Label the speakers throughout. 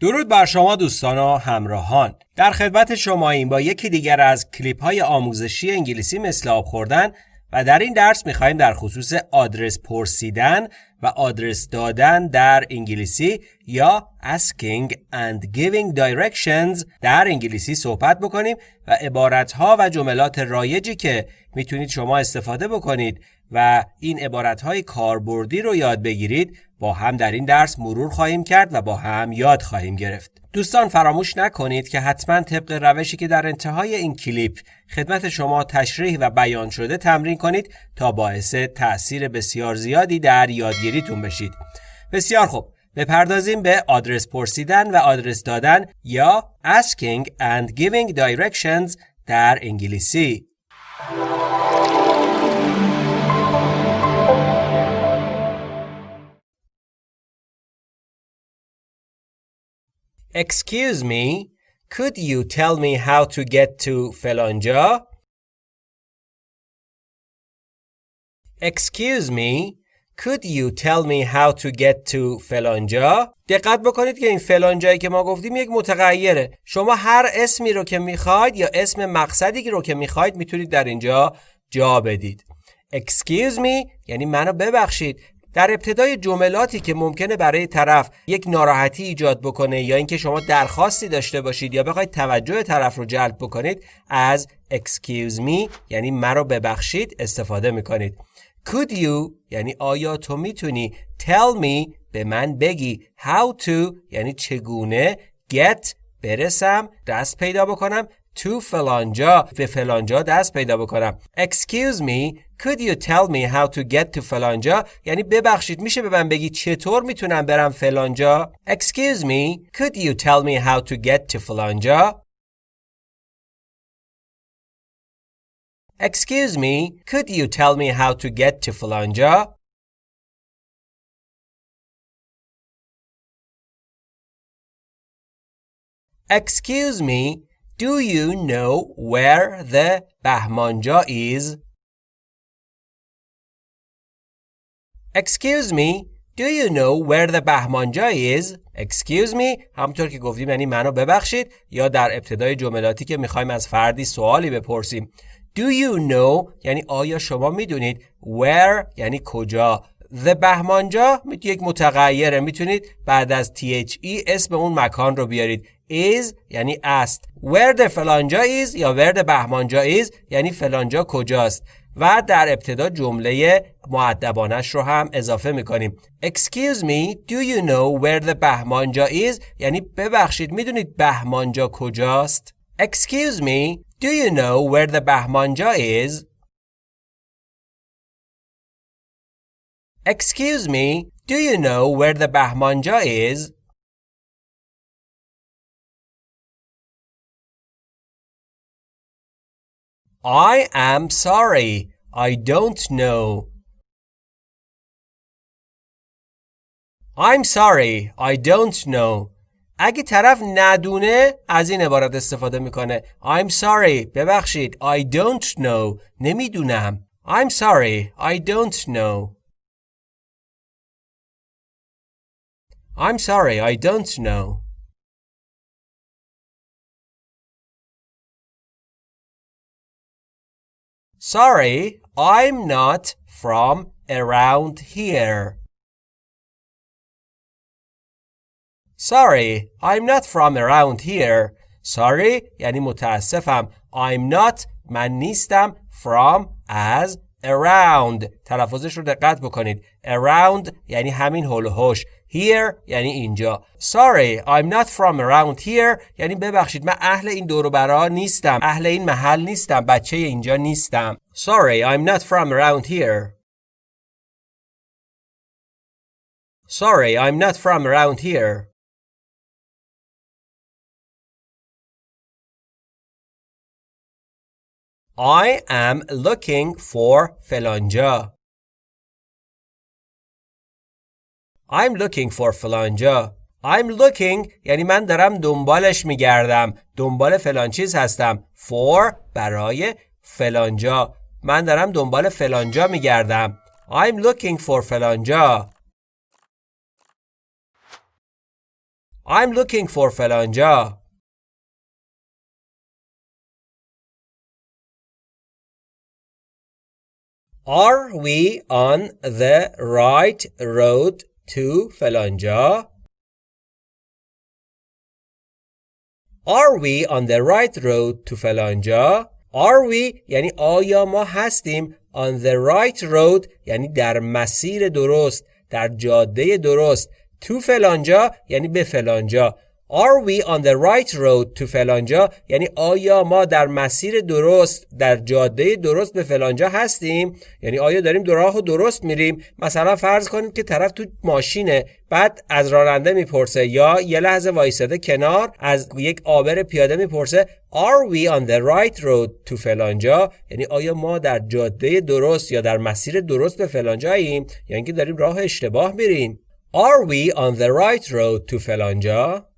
Speaker 1: درود بر شما دوستان و همراهان. در خدمت شما این با یکی دیگر از کلیپ های آموزشی انگلیسی مثل آب خوردن و در این درس می‌خوایم در خصوص آدرس پرسیدن و آدرس دادن در انگلیسی یا asking and giving directions در انگلیسی صحبت بکنیم و عبارت ها و جملات رایجی که می‌تونید شما استفاده بکنید و این عبارت های کاربردی رو یاد بگیرید با هم در این درس مرور خواهیم کرد و با هم یاد خواهیم گرفت. دوستان فراموش نکنید که حتما طبق روشی که در انتهای این کلیپ خدمت شما تشریح و بیان شده تمرین کنید تا باعث تأثیر بسیار زیادی در یادگیریتون بشید. بسیار خوب. بپردازیم به آدرس پرسیدن و آدرس دادن یا asking and giving directions در انگلیسی. Excuse me, could you tell me how to get to فلانجا؟ Excuse me, could you tell me how to get to فلانجا؟ دقت بکنید که این فلانجایی که ما گفتیم یک متغیره. شما هر اسمی رو که می‌خواید یا اسم مقصدی رو که می‌خواید می‌تونید در اینجا جا بدید. Excuse me یعنی منو ببخشید در ابتدای جملاتی که ممکنه برای طرف یک ناراحتی ایجاد بکنه یا اینکه شما درخواستی داشته باشید یا بخواید توجه طرف رو جلب بکنید از excuse me یعنی مرا ببخشید استفاده می‌کنید. Could you یعنی آیا تو می‌تونی tell me به من بگی how to یعنی چگونه get برسم دست پیدا بکنم to فلانجا به فلانجا دست پیدا بکنم excuse me could you tell me how to get to فلانجا یعنی ببخشید میشه به من بگی چطور می‌تونم برم فلانجا excuse me could you tell me how to get to فلانجا excuse me could you tell me how to get to فلانجا excuse me Do you know where the Bahmanja is? Excuse me, do you know where the Bahmanja is? Excuse me همونطور که گفتیم یعنی منو ببخشید یا در ابتدای جملاتی که می‌خوایم از فردی سوالی بپرسیم Do you know یعنی آیا شما می‌دونید where یعنی کجا The بهمانجا یک متغیره می‌تونید بعد از THE اسم اون مکان رو بیارید is یعنی است. where the فلانجا is یا where the بهمانجا is یعنی فلانجا کجاست. و در ابتدا جمله معدبانش رو هم اضافه می‌کنیم. Excuse me, do you know where the بهمانجا is? یعنی ببخشید می‌دونید بهمانجا کجاست؟ Excuse me, do you know where the بهمانجا is? Excuse me, do you know where the Bahmanja is? I am sorry. I don't know. I'm sorry. I don't know. اگه طرف ندونه از این عبارت استفاده می‌کنه I'm sorry ببخشید I don't know نمی‌دونم I'm sorry I don't know I'm sorry, I don't know. Sorry, I'm not from around here. Sorry, I'm not from around here. Sorry یعنی متاسفم. I'm not من نیستم from as Around. تلفظش رو دقت بکنید. around یعنی همین هول و هوش. Here یعنی اینجا. Sorry I'm not from around here. یعنی ببخشید من اهل این دور برا نیستم. اهل این محل نیستم. بچه اینجا نیستم. Sorry I'm not from around here. Sorry I'm not from around here. I am looking for فلانجا I'm looking for فلانجا I'm looking یعنی من دارم دنبالش میگردم. دنبال فلان چیز هستم. For برای فلانجا. من دارم دنبال فلانجا میگردم. I'm looking for فلانجا I'm looking for فلانجا Are we on the right road to فلانجا Are we on the right road to فلانجا Are we یعنی آیا ما هستیم on the right road یعنی در مسیر درست در جاده درست to فلانجا یعنی به فلانجا Are we on the right road to فلانجا? یعنی آیا ما در مسیر درست در جاده درست به فلانجا هستیم؟ یعنی آیا داریم در راه درست میریم؟ مثلا فرض کنید که طرف تو ماشینه بعد از راننده می‌پرسه یا یه لحظه وایساده کنار از یک آبر پیاده می‌پرسه Are we on the right road to فلانجا؟ یعنی آیا ما در جاده درست یا در مسیر درست به فلانجاییم یعنی داریم راه اشتباه میریم. Are we on the right road to فلانجا؟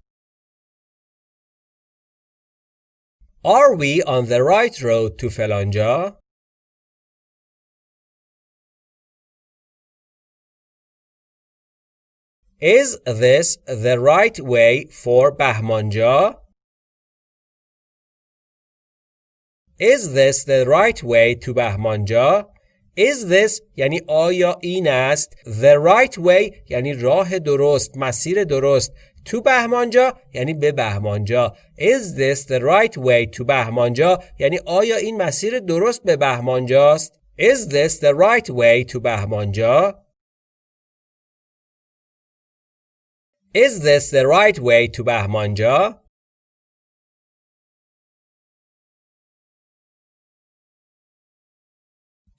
Speaker 1: Are we on the right road to فلانجا؟ Is this the right way for بهمانجا؟ Is this the right way to بهمانجا؟ Is this یعنی آیا این است The right way یعنی راه درست مسیر درست تو بهمانجا یعنی به بهمانجا. Is this the right way to بهمانجا؟ یعنی آیا این مسیر درست به بهمانجاست؟ Is this the right way to بهمانجا؟ Is this the right way to بهمانجا؟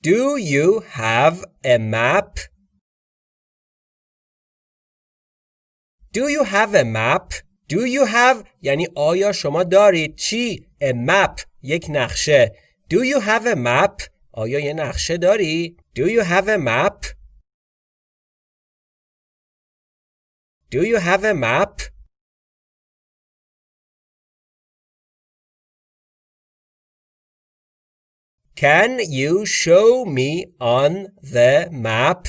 Speaker 1: Do you have a map? Do you have a map? Do you have یعنی آیا شما دارید چی؟ A map یک نقشه Do you have a map? آیا یه نقشه داری؟ Do you have a map? Do you have a map? Can you show me on the map?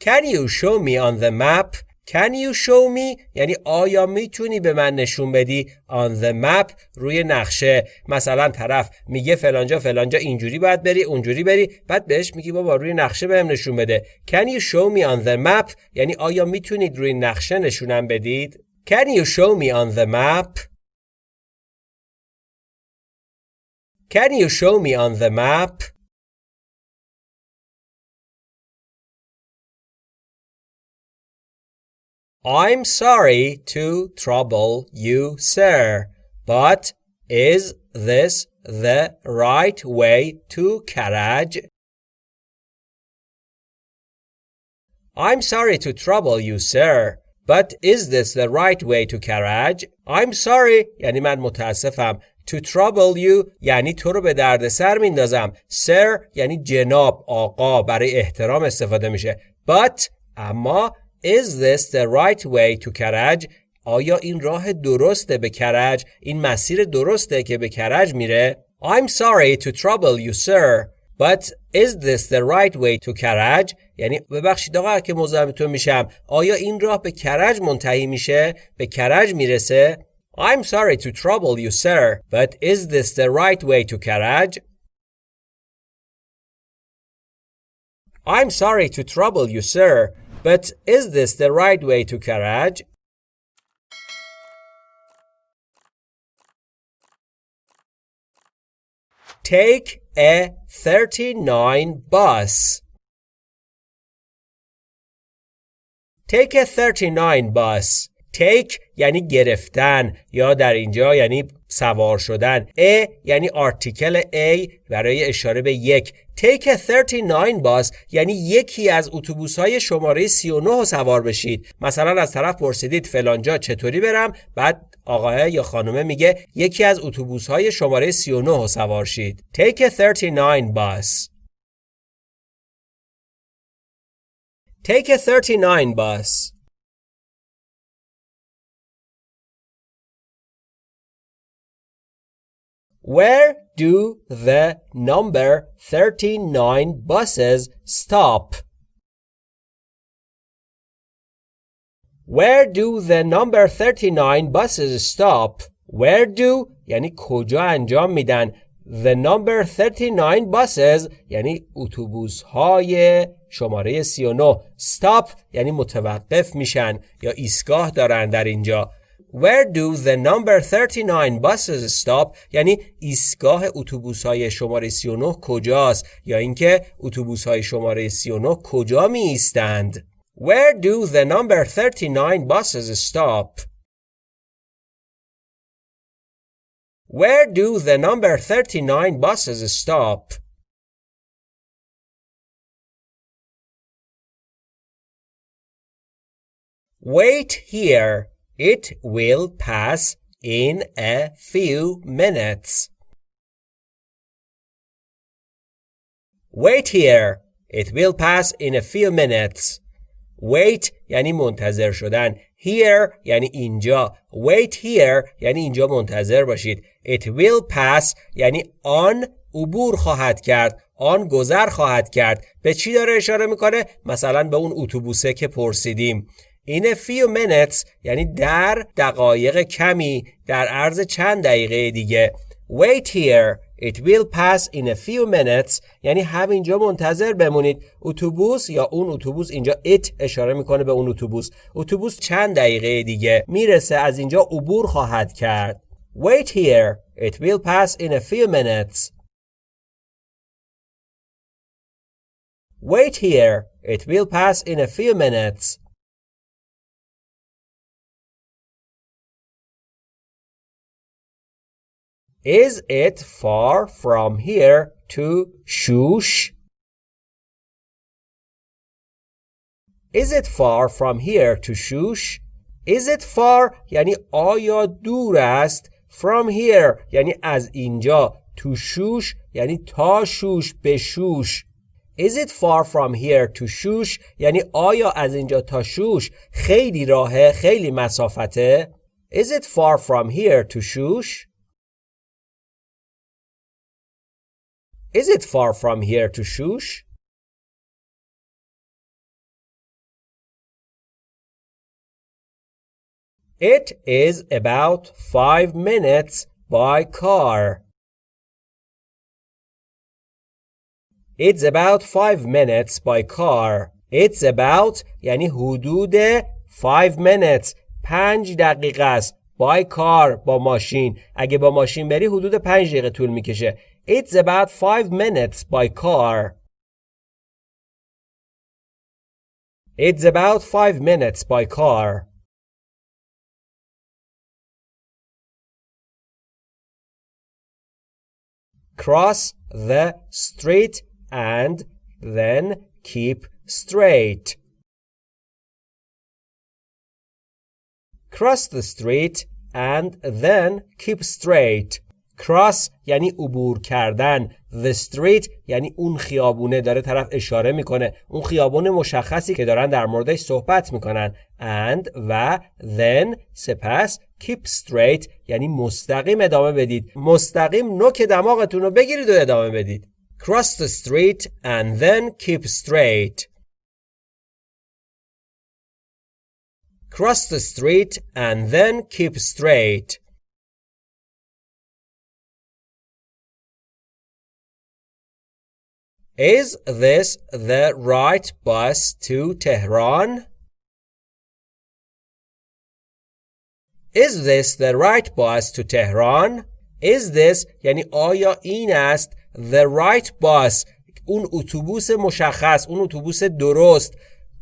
Speaker 1: Can you show me on the map? Can you show me? یعنی آیا می‌تونی به من نشون بدی on the map روی نقشه؟ مثلا طرف میگه فلانجا فلانجا اینجوری باید بری اونجوری بری. بعد بهش میگی بابا روی نقشه بهم نشون بده. Can you show me on the map? یعنی آیا می‌تونید روی نقشه نشونم بدید؟ Can you show me on the map? Can you show me on the map? I'm sorry to trouble you, sir, but is this the right way to Karaj? I'm sorry to trouble you, sir, but is this the right way to Karaj? I'm sorry یعنی من متاسفم To trouble you یعنی تو رو به درد سر میندازم Sir یعنی جناب آقا برای احترام استفاده میشه But اما Is this the right way to کرج؟ آیا این راه درسته به کرج؟ این مسیر درسته که به کرج میره؟ I'm sorry to trouble you sir But is this the right way to کرج؟ یعنی ببخشید آقا که مزاحمتون میشم آیا این راه به کرج منتهی میشه؟ به کرج میرسه؟ I'm sorry to trouble you sir But is this the right way to کرج؟ I'm sorry to trouble you sir But is this the right way to Karaj? Take a 39 bus. Take a 39 bus. Take یعنی گرفتن یا در اینجا یعنی سوار شدن. A یعنی آرتیکل A برای اشاره به یک. A 39 bus یعنی یکی از اتوبوس های شماره 39 رو سوار بشید. مثلا از طرف پرسیدید فلانجا چطوری برم؟ بعد آقاه یا خانومه میگه یکی از اتوبوس های شماره 39 رو سوار شید. A 39 bus. Take a 39 bus. Where do the number 39 buses stop? Where do the number 39 buses stop? Where do یعنی کجا انجام میدن The number 39 buses یعنی اتوبوس های شماره 39 Stop یعنی متوقف میشن یا ایستگاه دارن در اینجا Where do the number 39 buses stop یعنی ایستگاه اتوبوس های شماره 39 کجاست یا اینکه اتوبوس های شماره 39 کجا می ایستند Where do the number 39 buses stop Where do the number 39 buses stop Wait here It will pass in a few minutes. Wait here. It will pass in a few minutes. Wait یعنی منتظر شدن. Here یعنی اینجا. Wait here یعنی اینجا منتظر باشید. It will pass یعنی آن عبور خواهد کرد. آن گذر خواهد کرد. به چی داره اشاره می‌کنه؟ مثلا به اون اتوبوسه که پرسیدیم. In a few minutes یعنی در دقایق کمی در عرض چند دقیقه دیگه. Wait here. It will pass in a few minutes. یعنی همینجا منتظر بمونید. اتوبوس یا اون اتوبوس اینجا it اشاره می‌کنه به اون اتوبوس. اتوبوس چند دقیقه دیگه. می‌رسه از اینجا عبور خواهد کرد. Wait here. It will pass in a few minutes. Wait here. It will pass in a few minutes. Is it far from here to Shush? Is it far from here to Shush? Is it far یعنی آیا دور است from here یعنی از اینجا to Shush یعنی تا شوش به شوش Is it far from here to Shush یعنی آیا از اینجا تا شوش خیلی راهه خیلی مسافته Is it far from here to Shush Is it far from here to Shush? It is about five minutes by car. It's about five minutes by car. It's about یعنی حدود five minutes پنج دقیقه است by car با ماشین اگه با ماشین بری حدود پنج دقیقه طول میکشه it's about five minutes by car. It's about five minutes by car. Cross the street and then keep straight. Cross the street and then keep straight. Cross یعنی عبور کردن. The street یعنی اون خیابونه داره طرف اشاره می‌کنه. اون خیابون مشخصی که دارن در موردش صحبت می‌کنن. And و then سپس keep straight یعنی مستقیم ادامه بدید. مستقیم نوک دماغتون رو بگیرید و ادامه بدید. Cross the street and then keep straight. Cross the street and then keep straight. Is this the right bus to Tehran? Is this the right bus to Tehran? Is this یعنی آیا این است the right bus اون اتوبوس مشخص اون اتوبوس درست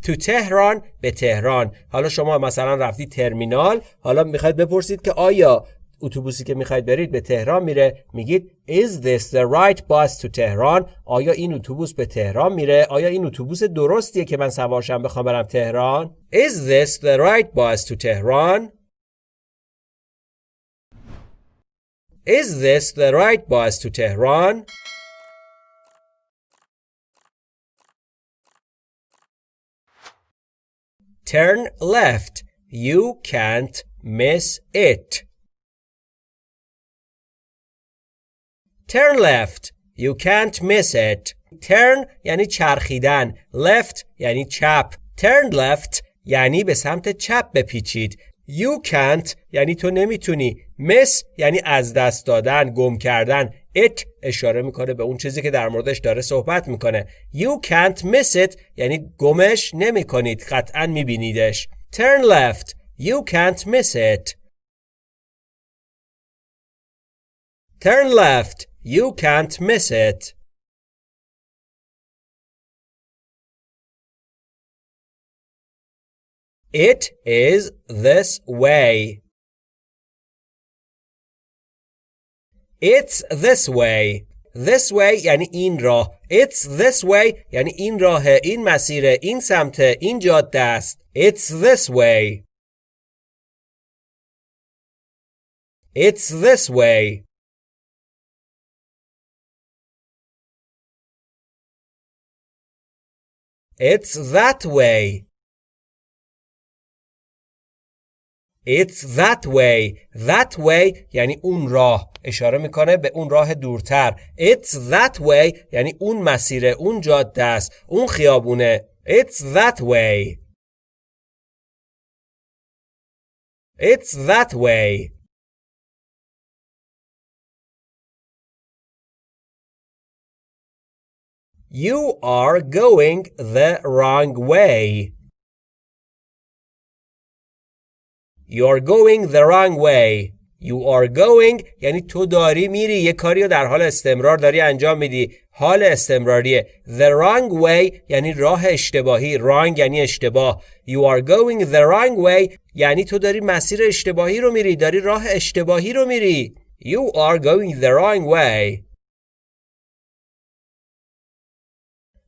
Speaker 1: تو تهران به تهران حالا شما مثلا رفتی ترمینال حالا می‌خواید بپرسید که آیا اتوبوسی که می‌خواید برید به تهران میره. میگید Is this the right bus to تهران آیا این اتوبوس به تهران میره؟ آیا این اتوبوس درستیه که من سوارشم بخوام برم تهران؟ Is this the right bus to تهران Is this the right bus to تهران Turn left. You can't miss it. Turn left. You can't miss it. Turn یعنی چرخیدن. Left یعنی چپ. Turn left یعنی به سمت چپ بپیچید. You can't یعنی تو نمی‌تونی. Miss یعنی از دست دادن گم کردن. It اشاره می‌کنه به اون چیزی که در موردش داره صحبت می‌کنه. You can't miss it یعنی گمش نمی‌کنید. قطعا میبینیدش. Turn left. You can't miss it. Turn left. You can't miss it It is this way. It's this way. This way یعنی این راه. It's this way یعنی این راه، این مسیر، این سمت، این جاده است. It's this way. It's this way. It's that way. It's that way. That way یعنی اون راه. اشاره می‌کنه به اون راه دورتر. It's that way یعنی اون مسیره، اون جاده است، اون خیابونه. It's that way. It's that way. You are going the wrong way. You are going the wrong way. You are going یعنی تو داری میری یه کاری رو در حال استمرار داری انجام میدی. حال استمراریه. The wrong way یعنی راه اشتباهی. Wrong یعنی اشتباه. You are going the wrong way یعنی تو داری مسیر اشتباهی رو میری داری راه اشتباهی رو میری. You are going the wrong way.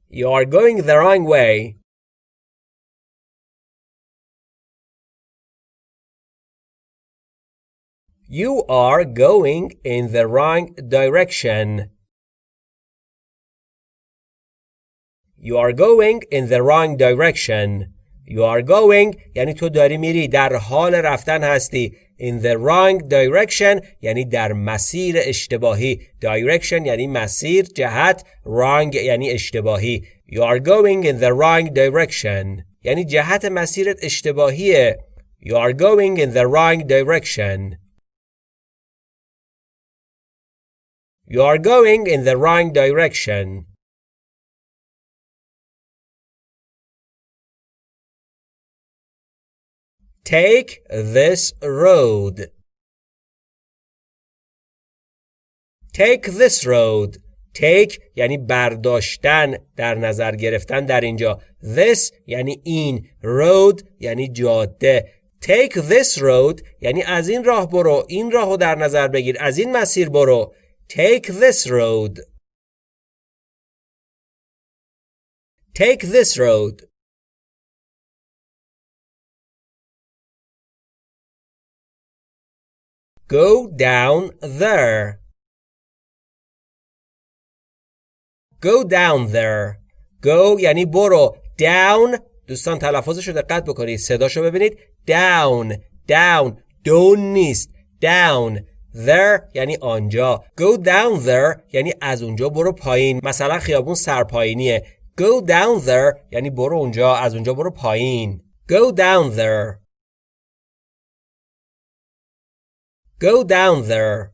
Speaker 1: You are going the wrong way You are going in the wrong direction. You are going in the wrong direction. You are going یعنی تو داری میری در حال رفتن هستی. In the wrong direction یعنی در مسیر اشتباهی. Direction یعنی مسیر جهت. Wrong یعنی اشتباهی. You are going in the wrong direction. یعنی جهت مسیرت اشتباهیه. You are going in the wrong direction. You are going in the wrong direction. Take this road. Take this road. Take یعنی برداشتن در نظر گرفتن در اینجا. This یعنی این. Road یعنی جاده. Take this road یعنی از این راه برو. این راه رو در نظر بگیر. از این مسیر برو. Take this road. Take this road. Go down there. Go down there. Go یعنی برو. Down دوستان تلفظش رو دقت بکنید. صداشو ببینید. Down. Down. Down نیست. Down. There یعنی آنجا Go down there یعنی از اونجا برو پایین مثلا خیابون سرپایینیه Go down there یعنی برو اونجا از اونجا برو پایین Go down there Go down there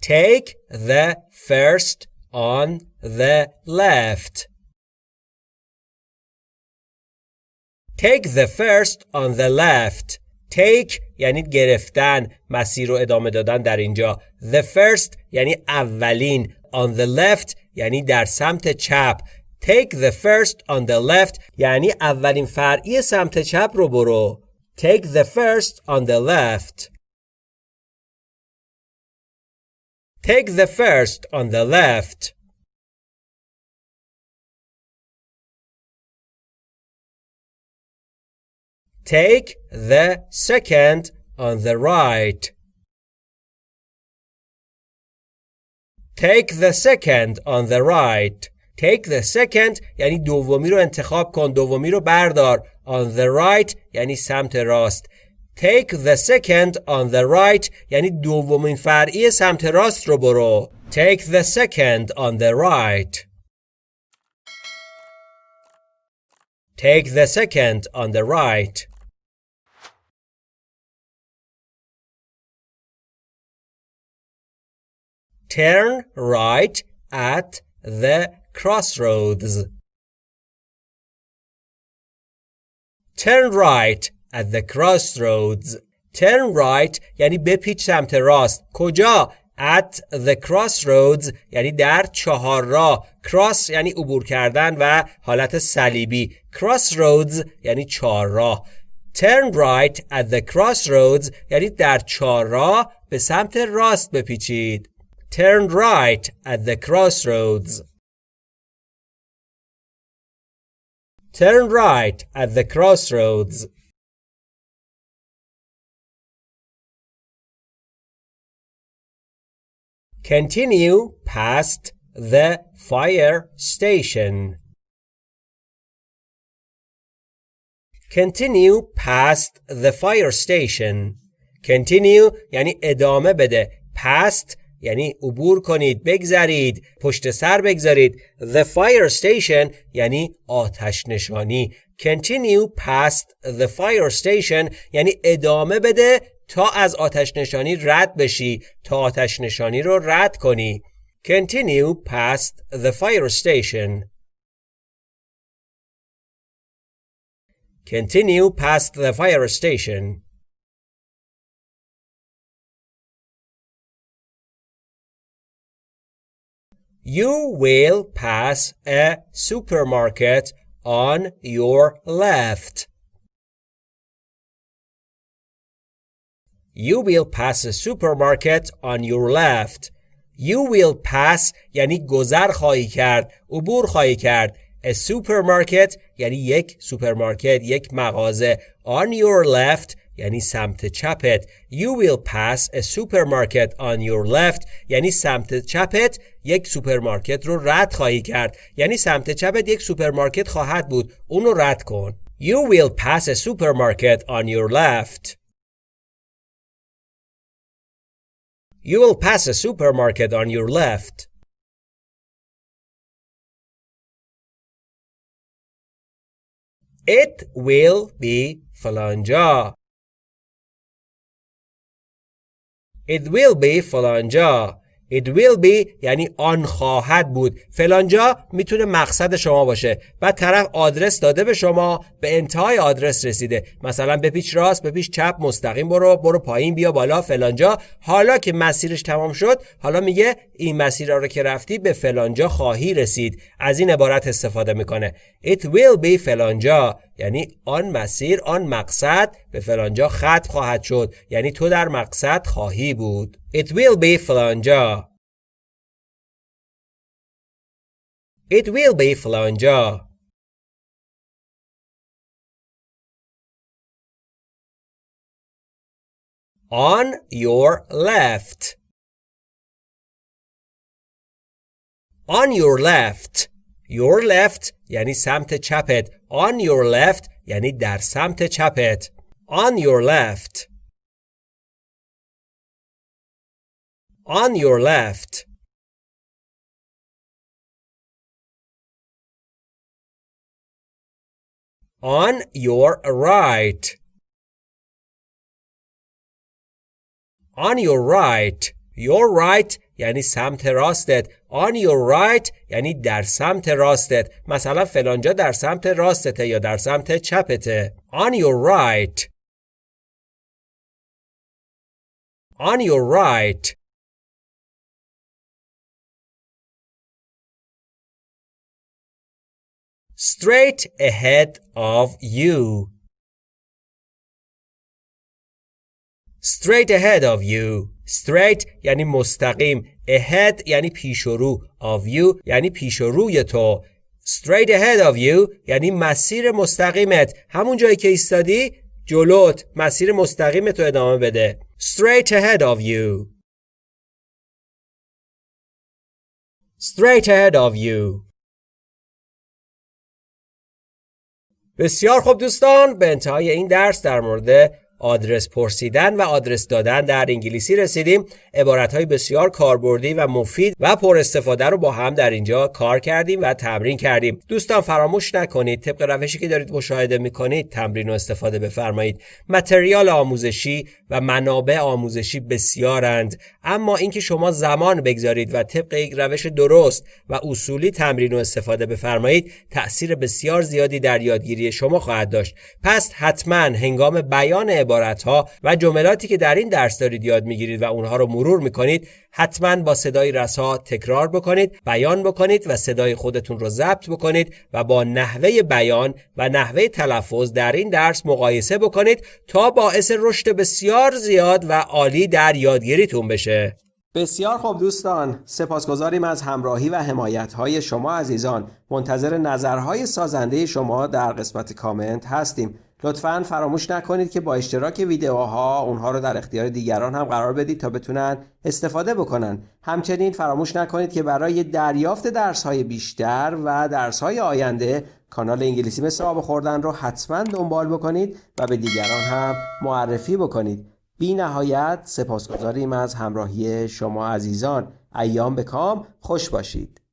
Speaker 1: Take the first on the left Take the first on the left. Take یعنی گرفتن مسیر رو ادامه دادن در اینجا The first یعنی اولین On the left یعنی در سمت چپ Take the first on the left یعنی اولین فرعی سمت چپ رو برو Take the first on the left Take the first on the left Take the second on the right. Take the second on the right. Take the second یعنی دومی رو انتخاب کن دومی رو بردار on the right یعنی سمت راست Take the second on the right یعنی دومین فرعی سمت راست رو برو Take the second on the right. Take the second on the right. Turn right at the crossroads. Turn right at the crossroads. Turn right یعنی بپیچ سمت راست. کجا؟ at the crossroads یعنی در چهار راه cross یعنی عبور کردن و حالت صلیبی crossroads یعنی چهار راه turn right at the crossroads یعنی در چهار راه به سمت راست بپیچید turn right at the crossroads turn right at the crossroads Continue past the fire station. Continue past the fire station. Continue یعنی ادامه بده. Past یعنی عبور کنید بگذرید پشت سر بگذارید the fire station یعنی آتش نشانی continue past the fire station یعنی ادامه بده تا از آتش نشانی رد بشی تا آتش نشانی رو رد کنی continue past the fire station continue past the fire station You will pass a supermarket on your left. You will pass a supermarket on your left. You will pass یعنی گذر خواهی کرد، عبور خواهی کرد. A supermarket یعنی یک سوپرمارکت، یک مغازه. On your left یعنی سمت چپت You will pass a supermarket on your left یعنی سمت چپت یک سوپرمارکت رو رد خواهی کرد یعنی سمت چپت یک سوپرمارکت خواهد بود اون رو رد کن You will pass a supermarket on your left You will pass a supermarket on your left It will be فلانجا It will be فلانجا It will be یعنی آن خواهد بود. فلانجا می‌تونه مقصد شما باشه بعد طرف آدرس داده به شما به انتهای آدرس رسیده. مثلا بپیچ راست بپیچ چپ مستقیم برو برو پایین بیا بالا فلانجا حالا که مسیرش تمام شد حالا میگه این مسیر رو که رفتی به فلانجا خواهی رسید. از این عبارت استفاده می‌کنه. It will be فلانجا یعنی آن مسیر آن مقصد به فلانجا ختم خواهد شد. یعنی تو در مقصد خواهی بود. It will be فلانجا It will be فلانجا On your left. On your left. Your left یعنی سمت چپت. On your left یعنی در سمت چپت On your left On your left On your right On your right Your right یعنی سمت راستت On your right یعنی در سمت راستت مثلا فلانجا در سمت راستته یا در سمت چپته On your right On your right Straight ahead of you Straight ahead of you straight یعنی مستقیم. Ahead یعنی پیش رو. Of you یعنی پیش روی تو. Straight ahead of you یعنی مسیر مستقیمت. همون جایی که ایستادی جلوت. مسیر مستقیم تو ادامه بده. Straight ahead of you. Straight ahead of you. بسیار خوب دوستان. به انتهای این درس در مورد آدرس پرسیدن و آدرس دادن در انگلیسی رسیدیم. عبارت بسیار کاربردی و مفید و پر استفاده رو با هم در اینجا کار کردیم و تمرین کردیم. دوستان فراموش نکنید طبق روشی که دارید مشاهده می‌کنید تمرین و استفاده بفرمایید. متریال آموزشی و منابع آموزشی بسیارند اما اینکه شما زمان بگذارید و طبق یک روش درست و اصولی تمرین و استفاده بفرمایید تاثیر بسیار زیادی در یادگیری شما خواهد داشت. پس حتما هنگام بیان عبارت ها و جملاتی که در این درس دارید یاد می‌گیرید و اونها رو مرور می‌کنید حتما با صدای رسا تکرار بکنید بیان بکنید و صدای خودتون رو ضبط بکنید و با نحوه بیان و نحوه تلفظ در این درس مقایسه بکنید تا باعث رشد بسیار زیاد و عالی در یادگیریتون بشه. بسیار خوب دوستان. سپاسگزاریم از همراهی و حمایت های شما عزیزان. منتظر نظرهای سازنده شما در قسمت کامنت هستیم. لطفا فراموش نکنید که با اشتراک ویدیوها اونها رو در اختیار دیگران هم قرار بدید تا بتونن استفاده بکنن. همچنین فراموش نکنید که برای دریافت درس های بیشتر و درس های آینده کانال انگلیسی مثل آب خوردن رو حتما دنبال بکنید و به دیگران هم معرفی بکنید. بی نهایت سپاسگزاریم از همراهی شما عزیزان. ایام به کام. خوش باشید.